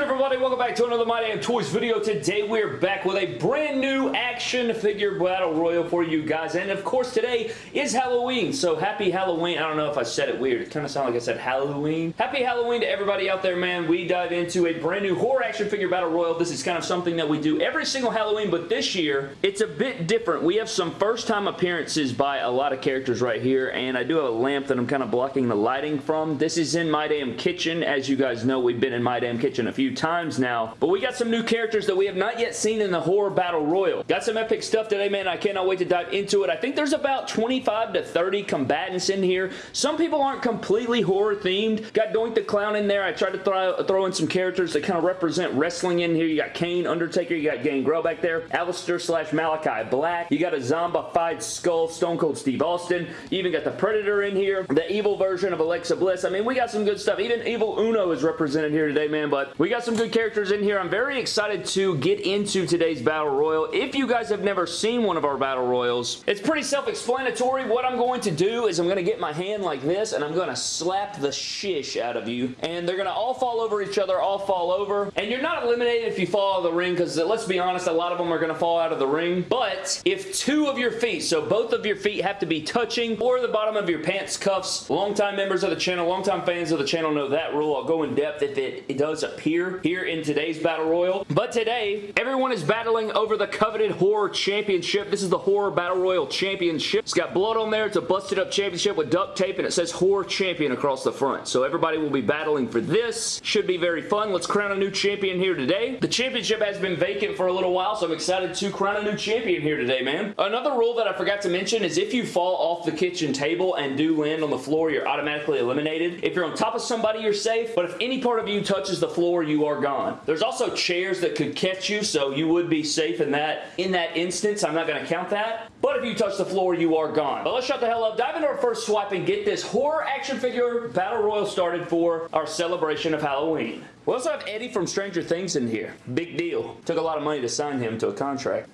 good everybody? Welcome back to another My Damn Toys video. Today we're back with a brand new action figure battle royal for you guys. And of course today is Halloween. So happy Halloween. I don't know if I said it weird. It kind of sounded like I said Halloween. Happy Halloween to everybody out there, man. We dive into a brand new horror action figure battle royal. This is kind of something that we do every single Halloween, but this year it's a bit different. We have some first time appearances by a lot of characters right here. And I do have a lamp that I'm kind of blocking the lighting from. This is in My Damn Kitchen. As you guys know, we've been in My Damn Kitchen a few times now. But we got some new characters that we have not yet seen in the Horror Battle Royal. Got some epic stuff today, man. I cannot wait to dive into it. I think there's about 25 to 30 combatants in here. Some people aren't completely horror themed. Got Doink the Clown in there. I tried to throw, throw in some characters that kind of represent wrestling in here. You got Kane, Undertaker, you got Gangrel back there, Aleister slash Malachi Black. You got a zombified skull, Stone Cold Steve Austin. You even got the Predator in here, the evil version of Alexa Bliss. I mean, we got some good stuff. Even Evil Uno is represented here today, man, but we got some good characters in here. I'm very excited to get into today's Battle Royal. If you guys have never seen one of our Battle Royals, it's pretty self-explanatory. What I'm going to do is I'm going to get my hand like this and I'm going to slap the shish out of you and they're going to all fall over each other, all fall over. And you're not eliminated if you fall out of the ring because let's be honest, a lot of them are going to fall out of the ring. But if two of your feet, so both of your feet have to be touching or the bottom of your pants cuffs, longtime members of the channel, longtime fans of the channel know that rule. I'll go in depth if it, it does appear here in today's Battle Royal. But today, everyone is battling over the coveted Horror Championship. This is the Horror Battle Royal Championship. It's got blood on there. It's a busted up championship with duct tape and it says Horror Champion across the front. So everybody will be battling for this. Should be very fun. Let's crown a new champion here today. The championship has been vacant for a little while, so I'm excited to crown a new champion here today, man. Another rule that I forgot to mention is if you fall off the kitchen table and do land on the floor, you're automatically eliminated. If you're on top of somebody, you're safe, but if any part of you touches the floor, you are gone. There's also chairs that could catch you, so you would be safe in that, in that instance. I'm not going to count that. But if you touch the floor, you are gone. But let's shut the hell up, dive into our first swipe, and get this horror action figure battle royal started for our celebration of Halloween. We also have Eddie from Stranger Things in here. Big deal. Took a lot of money to sign him to a contract.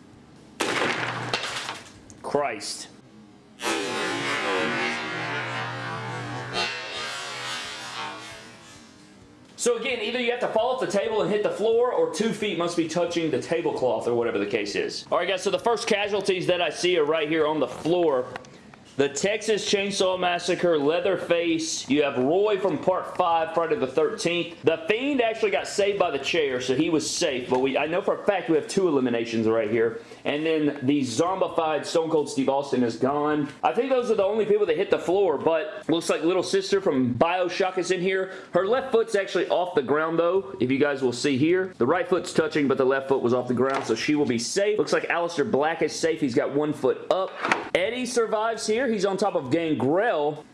Christ. So again, either you have to fall off the table and hit the floor, or two feet must be touching the tablecloth, or whatever the case is. Alright guys, so the first casualties that I see are right here on the floor. The Texas Chainsaw Massacre, Leatherface. You have Roy from Part 5, Friday the 13th. The Fiend actually got saved by the chair, so he was safe. But we, I know for a fact we have two eliminations right here. And then the zombified Stone Cold Steve Austin is gone. I think those are the only people that hit the floor, but looks like Little Sister from Bioshock is in here. Her left foot's actually off the ground, though, if you guys will see here. The right foot's touching, but the left foot was off the ground, so she will be safe. Looks like Aleister Black is safe. He's got one foot up. Eddie survives here. He's on top of Gangrel,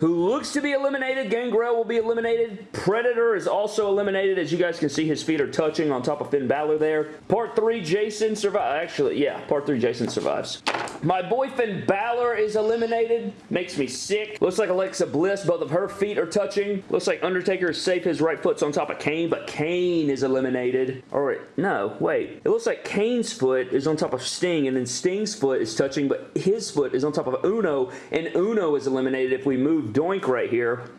who looks to be eliminated. Gangrel will be eliminated. Predator is also eliminated. As you guys can see, his feet are touching on top of Finn Balor there. Part 3, Jason survives. Actually, yeah, Part 3, Jason survives. My boy Finn Balor is eliminated. Makes me sick. Looks like Alexa Bliss. Both of her feet are touching. Looks like Undertaker is safe. His right foot's on top of Kane, but Kane is eliminated. Or, no, wait. It looks like Kane's foot is on top of Sting, and then Sting's foot is touching, but his foot is on top of Uno, and Uno is eliminated if we move Doink right here.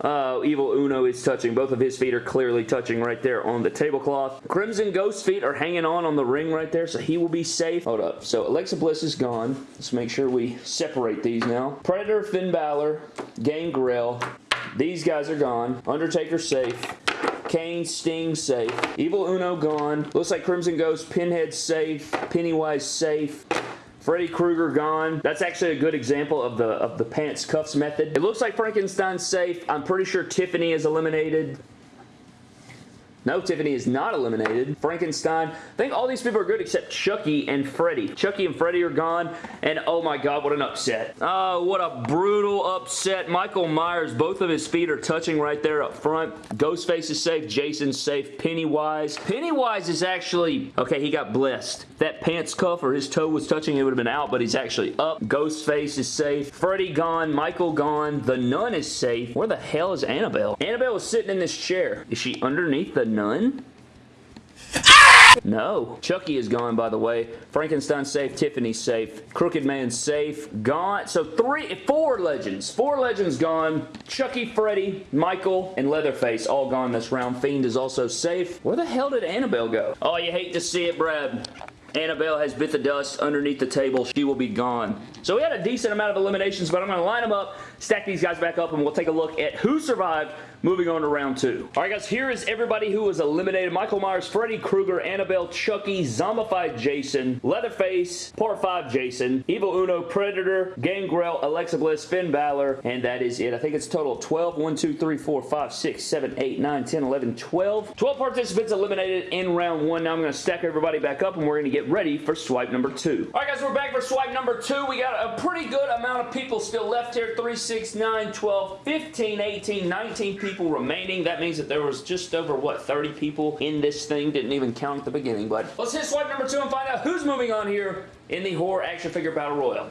Uh, Evil Uno is touching. Both of his feet are clearly touching right there on the tablecloth. Crimson Ghost feet are hanging on on the ring right there, so he will be safe. Hold up. So Alexa Bliss is gone. Let's make sure we separate these now. Predator, Finn Balor, Gangrel. These guys are gone. Undertaker safe. Kane, Sting safe. Evil Uno gone. Looks like Crimson Ghost, Pinhead safe. Pennywise safe. Freddy Krueger gone. That's actually a good example of the of the pants cuffs method. It looks like Frankenstein's safe. I'm pretty sure Tiffany is eliminated. No, Tiffany is not eliminated. Frankenstein. I think all these people are good except Chucky and Freddy. Chucky and Freddy are gone. And oh my god, what an upset. Oh, what a brutal upset. Michael Myers, both of his feet are touching right there up front. Ghostface is safe. Jason's safe. Pennywise. Pennywise is actually... Okay, he got blessed. That pants cuff or his toe was touching, it would have been out, but he's actually up. Ghostface is safe. Freddy gone. Michael gone. The Nun is safe. Where the hell is Annabelle? Annabelle is sitting in this chair. Is she underneath the Ah! No. Chucky is gone, by the way. Frankenstein safe. Tiffany's safe. Crooked Man safe. Gone. So three, four legends. Four legends gone. Chucky, Freddy, Michael, and Leatherface all gone this round. Fiend is also safe. Where the hell did Annabelle go? Oh, you hate to see it, Brad. Annabelle has bit the dust underneath the table. She will be gone. So we had a decent amount of eliminations, but I'm going to line them up, stack these guys back up, and we'll take a look at who survived Moving on to round two. Alright guys, here is everybody who was eliminated. Michael Myers, Freddy Krueger, Annabelle, Chucky, Zombified Jason, Leatherface, Part 5 Jason, Evil Uno, Predator, Gangrel, Alexa Bliss, Finn Balor, and that is it. I think it's total 12. 1, 2, 3, 4, 5, 6, 7, 8, 9, 10, 11, 12. 12 participants eliminated in round one. Now I'm going to stack everybody back up and we're going to get ready for swipe number two. Alright guys, we're back for swipe number two. We got a pretty good amount of people still left here. 3, 6, 9, 12, 15, 18, 19 people people remaining. That means that there was just over, what, 30 people in this thing. Didn't even count at the beginning, but let's hit swipe number two and find out who's moving on here in the horror action figure battle royal.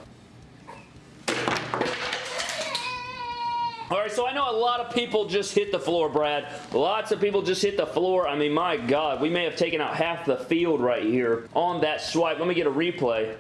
Alright, so I know a lot of people just hit the floor, Brad. Lots of people just hit the floor. I mean, my God, we may have taken out half the field right here on that swipe. Let me get a replay.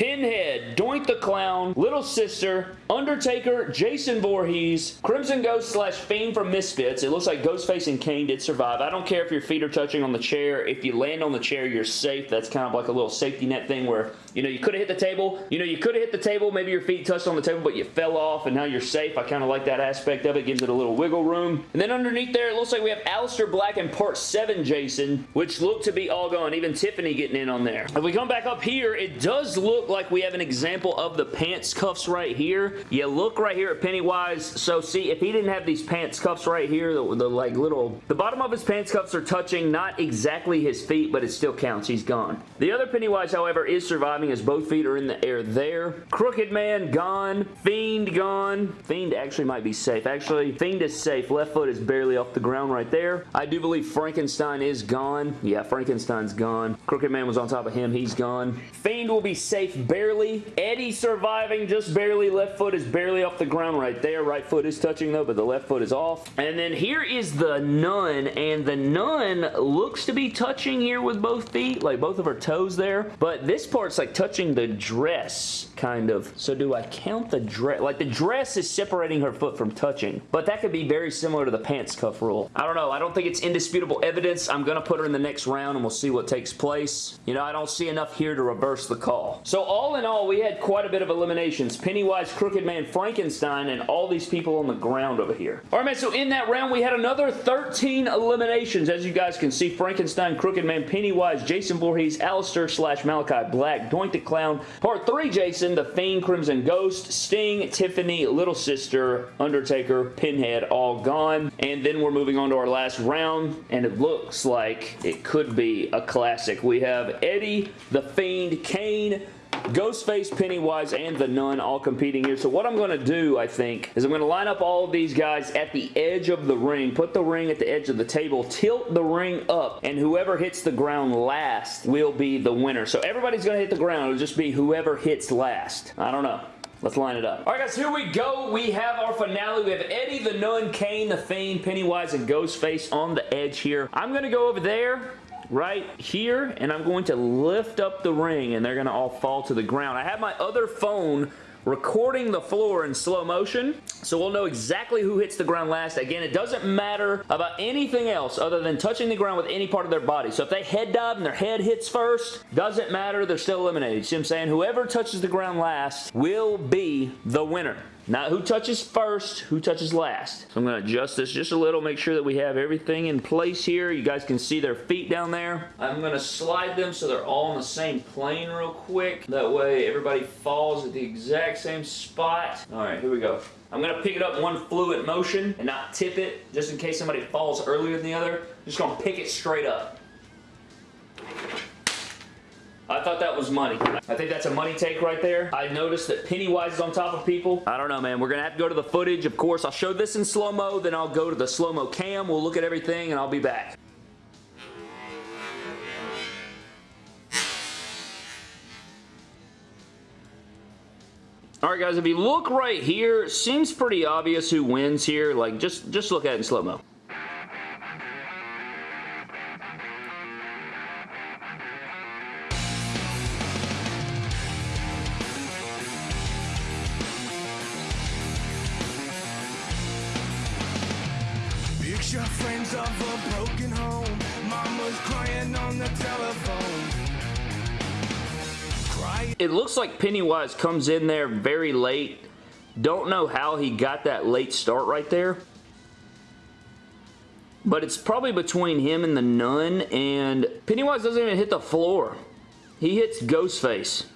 Pinhead, Doink the Clown, Little Sister, Undertaker, Jason Voorhees, Crimson Ghost slash Fiend from Misfits. It looks like Ghostface and Kane did survive. I don't care if your feet are touching on the chair. If you land on the chair, you're safe. That's kind of like a little safety net thing where, you know, you could have hit the table. You know, you could have hit the table. Maybe your feet touched on the table, but you fell off and now you're safe. I kind of like that aspect of it. Gives it a little wiggle room. And then underneath there, it looks like we have Aleister Black and Part 7 Jason, which look to be all gone. Even Tiffany getting in on there. If we come back up here, it does look like we have an example of the pants cuffs right here. You look right here at Pennywise. So see, if he didn't have these pants cuffs right here, the, the like little, the bottom of his pants cuffs are touching not exactly his feet, but it still counts. He's gone. The other Pennywise, however, is surviving as both feet are in the air there. Crooked Man gone. Fiend gone. Fiend actually might be safe. Actually, Fiend is safe. Left foot is barely off the ground right there. I do believe Frankenstein is gone. Yeah, Frankenstein's gone. Crooked Man was on top of him. He's gone. Fiend will be safe barely barely. Eddie surviving just barely. Left foot is barely off the ground right there. Right foot is touching though, but the left foot is off. And then here is the nun, and the nun looks to be touching here with both feet, like both of her toes there. But this part's like touching the dress, kind of. So do I count the dress? Like the dress is separating her foot from touching, but that could be very similar to the pants cuff rule. I don't know. I don't think it's indisputable evidence. I'm going to put her in the next round and we'll see what takes place. You know, I don't see enough here to reverse the call. So all in all, we had quite a bit of eliminations. Pennywise, Crooked Man, Frankenstein, and all these people on the ground over here. Alright, man, so in that round, we had another 13 eliminations. As you guys can see, Frankenstein, Crooked Man, Pennywise, Jason Voorhees, Aleister slash Malachi Black, The Clown, Part 3 Jason, The Fiend, Crimson Ghost, Sting, Tiffany, Little Sister, Undertaker, Pinhead, all gone. And then we're moving on to our last round, and it looks like it could be a classic. We have Eddie, The Fiend, Kane, Ghostface, Pennywise, and the Nun all competing here. So what I'm going to do, I think, is I'm going to line up all of these guys at the edge of the ring, put the ring at the edge of the table, tilt the ring up, and whoever hits the ground last will be the winner. So everybody's going to hit the ground. It'll just be whoever hits last. I don't know. Let's line it up. Alright guys, here we go. We have our finale. We have Eddie, the Nun, Kane, the Fiend, Pennywise, and Ghostface on the edge here. I'm going to go over there right here and I'm going to lift up the ring and they're going to all fall to the ground. I have my other phone recording the floor in slow motion so we'll know exactly who hits the ground last. Again, it doesn't matter about anything else other than touching the ground with any part of their body. So if they head dive and their head hits first, doesn't matter. They're still eliminated. See what I'm saying? Whoever touches the ground last will be the winner. Not who touches first, who touches last. So I'm going to adjust this just a little, make sure that we have everything in place here. You guys can see their feet down there. I'm going to slide them so they're all on the same plane real quick. That way everybody falls at the exact same spot. All right, here we go. I'm going to pick it up one fluid motion and not tip it just in case somebody falls earlier than the other. Just going to pick it straight up. I thought that was money. I think that's a money take right there. I noticed that Pennywise is on top of people. I don't know, man. We're going to have to go to the footage. Of course, I'll show this in slow-mo, then I'll go to the slow-mo cam. We'll look at everything, and I'll be back. All right, guys, if you look right here, seems pretty obvious who wins here. Like, just, just look at it in slow-mo. Picture friends of a broken home. Mama's crying on the telephone. It looks like Pennywise comes in there very late. Don't know how he got that late start right there. But it's probably between him and the nun, and Pennywise doesn't even hit the floor. He hits Ghostface.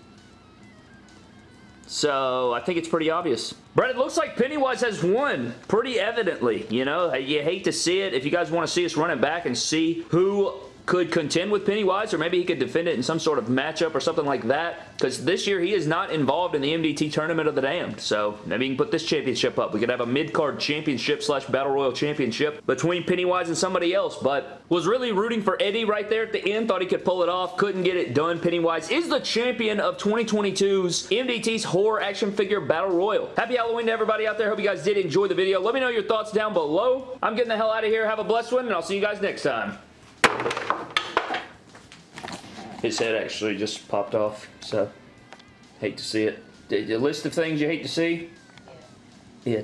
So, I think it's pretty obvious. Brett, it looks like Pennywise has won pretty evidently. You know, you hate to see it. If you guys want to see us run it back and see who could contend with Pennywise, or maybe he could defend it in some sort of matchup or something like that. Because this year he is not involved in the MDT Tournament of the Damned. So maybe you can put this championship up. We could have a mid-card championship slash Battle Royal championship between Pennywise and somebody else. But was really rooting for Eddie right there at the end. Thought he could pull it off. Couldn't get it done. Pennywise is the champion of 2022's MDT's Horror Action Figure Battle Royal. Happy Halloween to everybody out there. Hope you guys did enjoy the video. Let me know your thoughts down below. I'm getting the hell out of here. Have a blessed one, and I'll see you guys next time. His head actually just popped off, so hate to see it. The list of things you hate to see? Yeah.